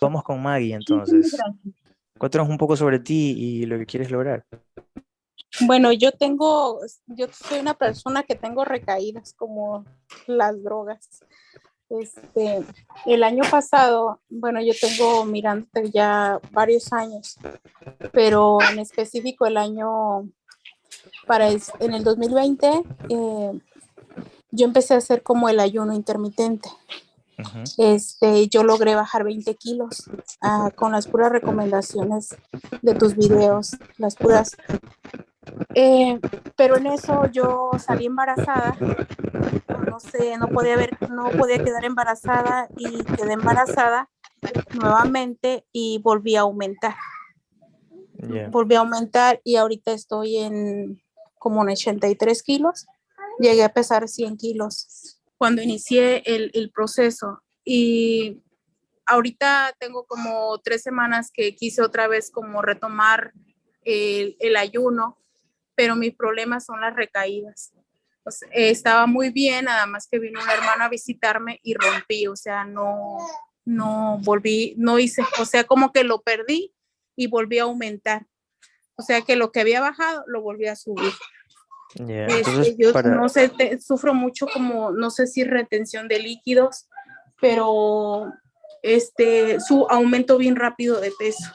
Vamos con Maggie entonces. Cuéntanos un poco sobre ti y lo que quieres lograr. Bueno, yo tengo, yo soy una persona que tengo recaídas como las drogas. Este, el año pasado, bueno, yo tengo mirándote ya varios años, pero en específico el año para en el 2020 eh, yo empecé a hacer como el ayuno intermitente. Este, yo logré bajar 20 kilos ah, con las puras recomendaciones de tus videos, las puras. Eh, pero en eso yo salí embarazada, no sé, no podía ver, no podía quedar embarazada y quedé embarazada nuevamente y volví a aumentar. Volví a aumentar y ahorita estoy en como en 83 kilos. Llegué a pesar 100 kilos cuando inicié el, el proceso y ahorita tengo como tres semanas que quise otra vez como retomar el, el ayuno, pero mis problemas son las recaídas. estaba muy bien, nada más que vino una hermana a visitarme y rompí, o sea, no, no volví, no hice, o sea, como que lo perdí y volví a aumentar. O sea, que lo que había bajado lo volví a subir. Este, yo no sé, sufro mucho como, no sé si retención de líquidos, pero este, su aumento bien rápido de peso.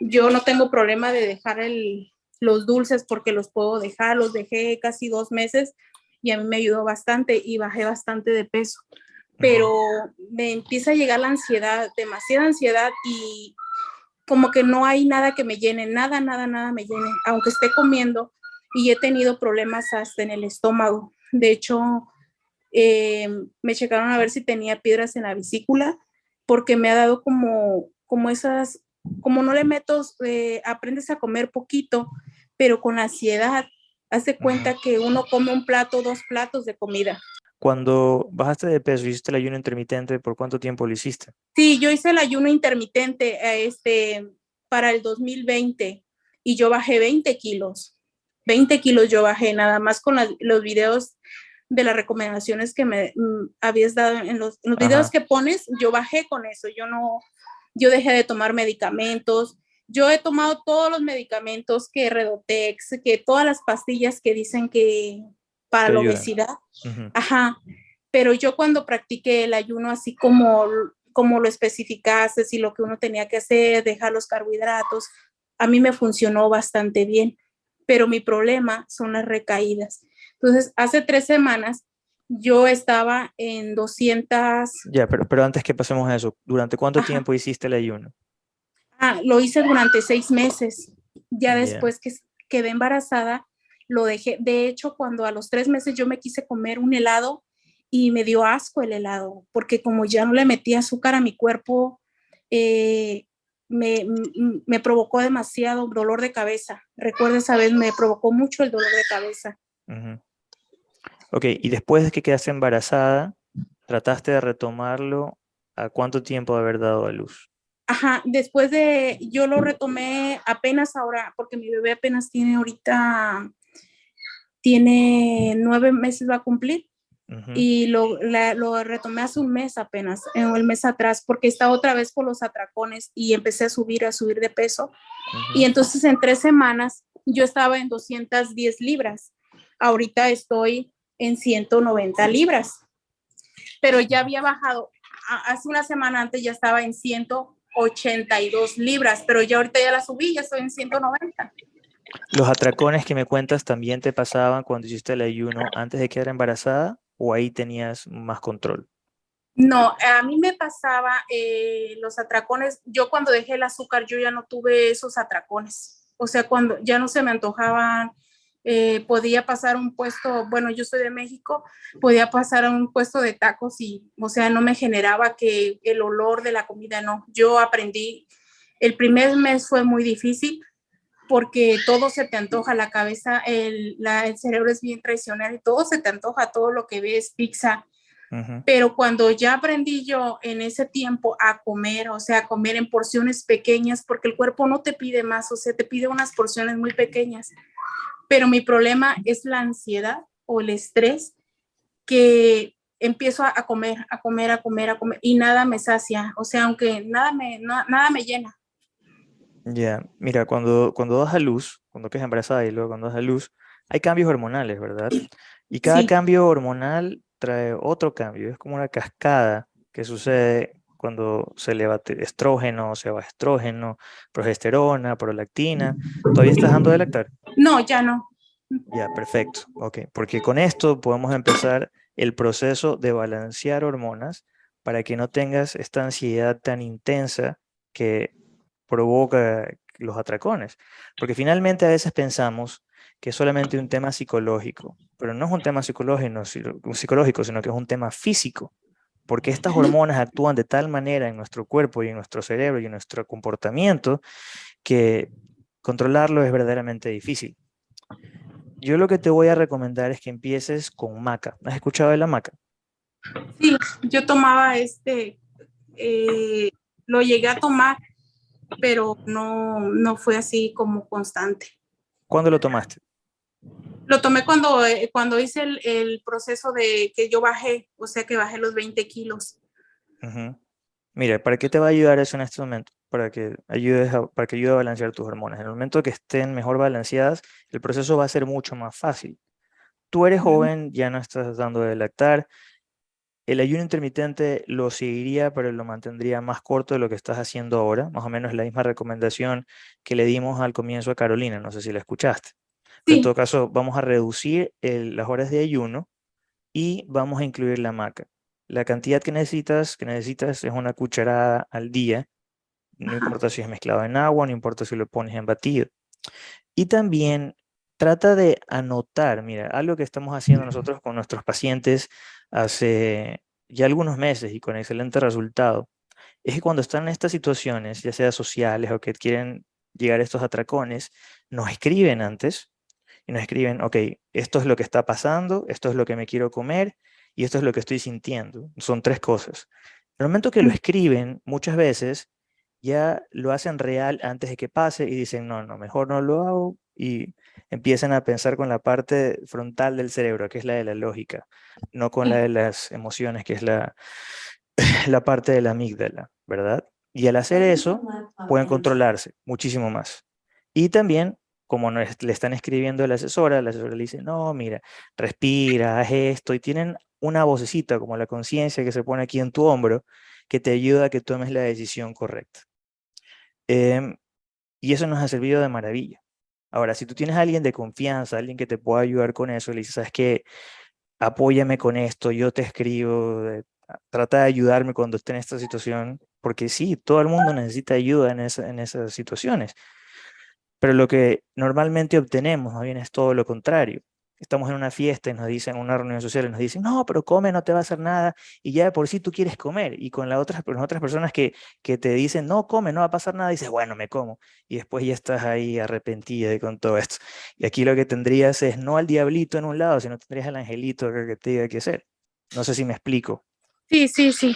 Yo no tengo problema de dejar el, los dulces porque los puedo dejar, los dejé casi dos meses y a mí me ayudó bastante y bajé bastante de peso. Pero me empieza a llegar la ansiedad, demasiada ansiedad y como que no hay nada que me llene, nada, nada, nada me llene, aunque esté comiendo, y he tenido problemas hasta en el estómago. De hecho, eh, me checaron a ver si tenía piedras en la vesícula porque me ha dado como, como esas, como no le meto, eh, aprendes a comer poquito, pero con ansiedad, hace cuenta que uno come un plato, dos platos de comida. Cuando bajaste de peso, hiciste el ayuno intermitente, ¿por cuánto tiempo lo hiciste? Sí, yo hice el ayuno intermitente eh, este, para el 2020 y yo bajé 20 kilos. 20 kilos yo bajé, nada más con los videos de las recomendaciones que me mm, habías dado en los, videos que pones, yo bajé con eso, yo no, yo dejé de tomar medicamentos, yo he tomado todos los medicamentos que Redotex, que todas las pastillas que dicen que para la obesidad, ajá, pero yo cuando practiqué el ayuno así como, como lo especificaste, y lo que uno tenía que hacer, dejar los carbohidratos, a mí me funcionó bastante bien pero mi problema son las recaídas. Entonces, hace tres semanas yo estaba en 200... Ya, pero, pero antes que pasemos a eso, ¿durante cuánto tiempo hiciste el ayuno? Ah, lo hice durante seis meses. Ya después que quedé embarazada, lo dejé. De hecho, cuando a los tres meses yo me quise comer un helado y me dio asco el helado, porque como ya no le metí azúcar a mi cuerpo, eh, me, me, provocó demasiado dolor de cabeza. Recuerdo esa vez, me provocó mucho el dolor de cabeza. Ok, y después de que quedaste embarazada, ¿trataste de retomarlo? ¿A cuánto tiempo de haber dado a luz? Ajá, después de, yo lo retomé apenas ahora, porque mi bebé apenas tiene ahorita, tiene nueve meses va a cumplir y lo, lo, retomé hace un mes apenas, en el mes atrás, porque estaba otra vez con los atracones y empecé a subir, a subir de peso. Y entonces en tres semanas yo estaba en 210 libras. Ahorita estoy en 190 libras. Pero ya había bajado, hace una semana antes ya estaba en 182 libras, pero ya ahorita ya la subí, ya estoy en 190. ¿Los atracones que me cuentas también te pasaban cuando hiciste el ayuno antes de quedar embarazada? O ahí tenías más control? No, a mí me pasaba eh, los atracones. Yo cuando dejé el azúcar, yo ya no tuve esos atracones. O sea, cuando ya no se me antojaban, eh, podía pasar un puesto, bueno, yo soy de México, podía pasar a un puesto de tacos y, o sea, no me generaba que el olor de la comida, no. Yo aprendí, el primer mes fue muy difícil, porque todo se te antoja, la cabeza, el, cerebro es bien traicionero y todo se te antoja, todo lo que ves, pizza. Pero cuando ya aprendí yo en ese tiempo a comer, o sea, a comer en porciones pequeñas, porque el cuerpo no te pide más, o sea, te pide unas porciones muy pequeñas. Pero mi problema es la ansiedad o el estrés, que empiezo a, comer, a comer, a comer, a comer y nada me sacia, o sea, aunque nada me, nada me llena. Ya, mira, cuando, cuando das a luz, cuando quedas embarazada y luego cuando das a luz, hay cambios hormonales, ¿verdad? Y cada cambio hormonal trae otro cambio, es como una cascada que sucede cuando se eleva estrógeno, se va estrógeno, progesterona, prolactina. ¿Todavía estás dando de lactar? No, ya no. Ya, perfecto. Ok, porque con esto podemos empezar el proceso de balancear hormonas para que no tengas esta ansiedad tan intensa que provoca los atracones. Porque finalmente a veces pensamos que es solamente un tema psicológico, pero no es un tema psicológico, sino que es un tema físico porque estas hormonas actúan de tal manera en nuestro cuerpo y en nuestro cerebro y en nuestro comportamiento que controlarlo es verdaderamente difícil. Yo lo que te voy a recomendar es que empieces con maca. ¿Has escuchado de la maca? Sí, yo tomaba este, eh, lo llegué a tomar, pero no, no fue así como constante. ¿Cuándo lo tomaste? Lo tomé cuando, eh, cuando hice el, proceso de que yo bajé, o sea que bajé los 20 kilos. Mira, ¿para qué te va a ayudar eso en este momento? Para que, ayudes para que ayude a balancear tus hormonas. En el momento que estén mejor balanceadas, el proceso va a ser mucho más fácil. Tú eres joven, ya no estás dando de lactar. El ayuno intermitente lo seguiría, pero lo mantendría más corto de lo que estás haciendo ahora. Más o menos la misma recomendación que le dimos al comienzo a Carolina. No sé si la escuchaste. En todo caso, vamos a reducir las horas de ayuno y vamos a incluir la maca. La cantidad que necesitas, que necesitas es una cucharada al día. No importa si es mezclado en agua, no importa si lo pones en batido. Y también trata de anotar, mira, algo que estamos haciendo nosotros con nuestros pacientes hace ya algunos meses y con excelente resultado, es que cuando están en estas situaciones, ya sea sociales o que quieren llegar a estos atracones, nos escriben antes y nos escriben, ok, esto es lo que está pasando, esto es lo que me quiero comer y esto es lo que estoy sintiendo. Son tres cosas. En el momento que lo mm. escriben, muchas veces ya lo hacen real antes de que pase y dicen, no, no, mejor no lo hago y empiezan a pensar con la parte frontal del cerebro, que es la de la lógica, no con la de las emociones, que es la, la parte de la amígdala, ¿verdad? Y al hacer eso, pueden controlarse muchísimo más. Y también como le están escribiendo a la asesora, la asesora le dice, no, mira, respira, haz esto, y tienen una vocecita como la conciencia que se pone aquí en tu hombro, que te ayuda a que tomes la decisión correcta. Em, y eso nos ha servido de maravilla. Ahora, si tú tienes a alguien de confianza, alguien que te pueda ayudar con eso, le dices, ¿sabes qué? Apóyame con esto, yo te escribo, trata de ayudarme cuando esté en esta situación, porque sí, todo el mundo necesita ayuda en, en esas situaciones. Pero lo que normalmente obtenemos, más bien es todo lo contrario. Estamos en una fiesta y nos dicen, en una reunión social y nos dicen, no, pero come, no te va a hacer nada, y ya de por sí tú quieres comer, y con las otras, las otras personas que, que te dicen, no, come, no va a pasar nada, dices, bueno, me como, y después ya estás ahí arrepentida con todo esto. Y aquí lo que tendrías es no al diablito en un lado, sino tendrías al angelito que te diga qué hacer. No sé si me explico. Sí, sí, sí.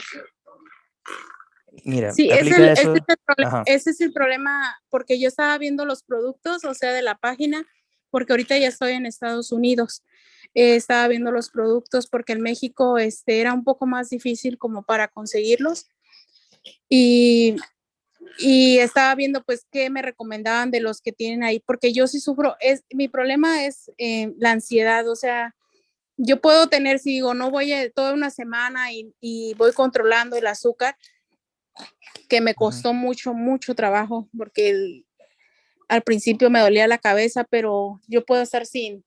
Mira, sí, ese, es el problema, ese es el problema, porque yo estaba viendo los productos, o sea, de la página, porque ahorita ya estoy en Estados Unidos. Eh, estaba viendo los productos porque en México este, era un poco más difícil como para conseguirlos. Y, y estaba viendo pues qué me recomendaban de los que tienen ahí, porque yo sí sufro, es, mi problema es eh, la ansiedad, o sea, yo puedo tener, si digo, no voy a, toda una semana y, y voy controlando el azúcar, que me costó mucho, mucho trabajo, porque al principio me dolía la cabeza, pero yo puedo estar sin,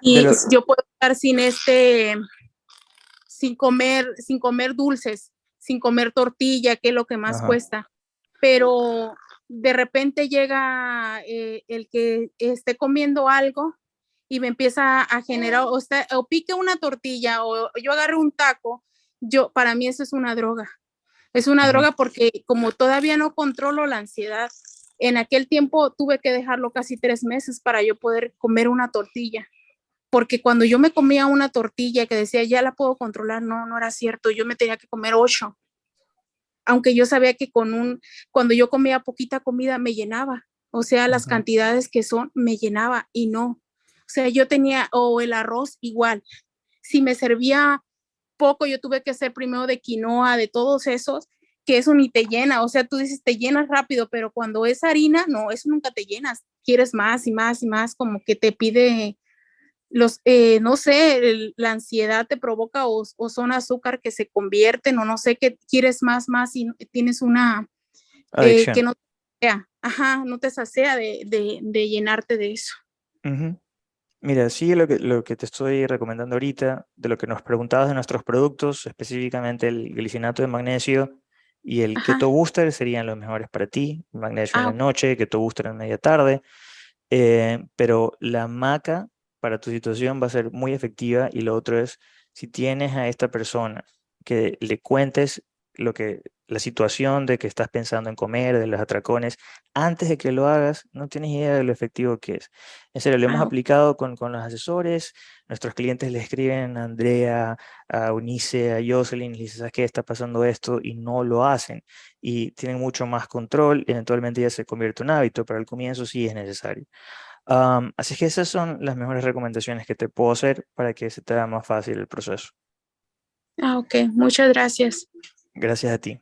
y yo puedo estar sin este, sin comer, sin comer dulces, sin comer tortilla, que es lo que más cuesta, pero de repente llega eh, el que esté comiendo algo y me empieza a generar, o, o pique una tortilla o yo agarre un taco, yo, para mí eso es una droga. Es una droga porque como todavía no controlo la ansiedad, en aquel tiempo tuve que dejarlo casi tres meses para yo poder comer una tortilla. Porque cuando yo me comía una tortilla que decía, ya la puedo controlar, no, no era cierto. Yo me tenía que comer ocho. Aunque yo sabía que con un, cuando yo comía poquita comida me llenaba. O sea, las cantidades que son me llenaba y no. O sea, yo tenía, o el arroz igual si me servía poco, yo tuve que hacer primero de quinoa, de todos esos, que eso ni te llena, o sea, tú dices, te llenas rápido, pero cuando es harina, no, eso nunca te llenas, quieres más y más y más, como que te pide los, eh, no sé, la ansiedad te provoca o, son azúcar que se convierten o no sé, que quieres más, más y tienes una, eh, que no te ajá, no te sacea de, de, llenarte de eso. Mira, sí, lo que, lo que te estoy recomendando ahorita, de lo que nos preguntabas de nuestros productos, específicamente el glicinato de magnesio y el Keto Booster serían los mejores para ti, magnesio en la ah, noche, Keto Booster en media tarde, eh, pero la maca para tu situación va a ser muy efectiva y lo otro es, si tienes a esta persona que le cuentes lo que, la situación de que estás pensando en comer, de los atracones, antes de que lo hagas, no tienes idea de lo efectivo que es. En serio, lo hemos aplicado con, con, los asesores, nuestros clientes le escriben a Andrea, a Unice, a Jocelyn, y dicen, ¿sabes qué? Está pasando esto, y no lo hacen. Y tienen mucho más control, eventualmente ya se convierte en un hábito, pero al comienzo sí es necesario así que esas son las mejores recomendaciones que te puedo hacer para que se te haga más fácil el proceso. Ah, ok. Muchas gracias. Gracias a ti.